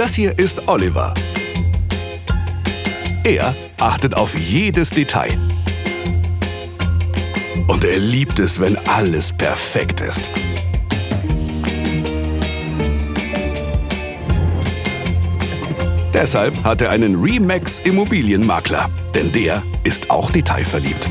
Das hier ist Oliver. Er achtet auf jedes Detail. Und er liebt es, wenn alles perfekt ist. Deshalb hat er einen Remax Immobilienmakler, denn der ist auch detailverliebt.